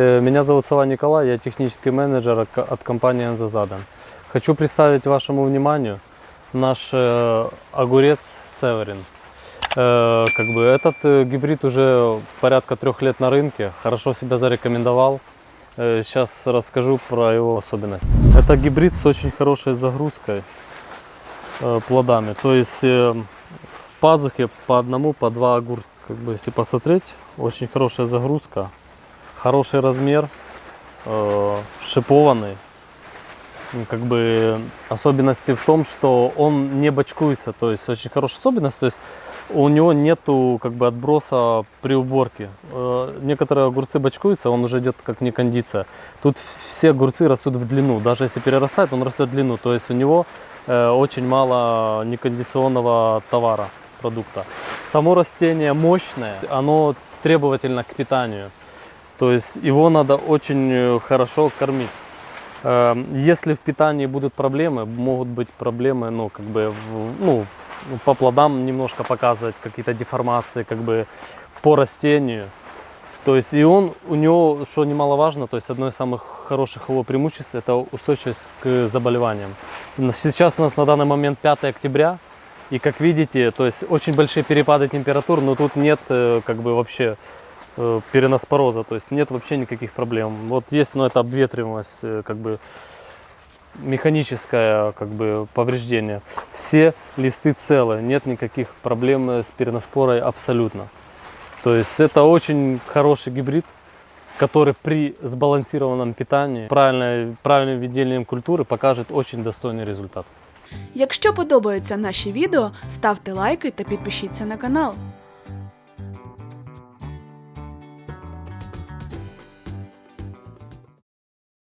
Э, Меня зовут Сова Николай, я технический менеджер от- компании «Энзазадан». Хочу представить вашему вниманию наш э, огурец «Северин». Э, как бы этот гибрид уже порядка трех лет на рынке, хорошо себя зарекомендовал. Сейчас расскажу про его особенности. Это гибрид с очень хорошей загрузкой плодами. То есть в пазухе по одному, по два огурца. Как бы, если посмотреть, очень хорошая загрузка, хороший размер, э, шипованный. Ну, Как бы особенности в том, что он не бочкуется, то есть очень хорошая особенность, то есть у него нету как бы отброса при уборке. Э, Некоторые огурцы бочкуются, он уже идет как не кондиция. Тут все огурцы растут в длину, даже если перерастает, он растет в длину, то есть у него э, очень мало некондиционного товара, продукта. Само растение мощное, оно требовательно к питанию. То есть его надо очень э, хорошо кормить. Э, Если в питании будут проблемы, могут быть проблемы, ну, как бы, ну, по плодам немножко показывать какие-то деформации, как бы, по растению. То есть и он, у него, что немаловажно, то есть одно из самых хороших его преимуществ, это устойчивость к заболеваниям. Сейчас у нас на данный момент 5 октября, и как видите, то есть очень большие перепады температур, но тут нет э, как бы вообще э, переноспороза, то есть нет вообще никаких проблем. Вот есть, но это обветриваемость, э, как бы механическое как бы повреждение. Все листы целы, нет никаких проблем э, с переноспорой абсолютно. То есть это очень хороший гибрид, который при сбалансированном питании, правильной, правильным ведением культуры покажет очень достойный результат. Якщо подобаються наші відео, ставте лайки та підпишіться на канал.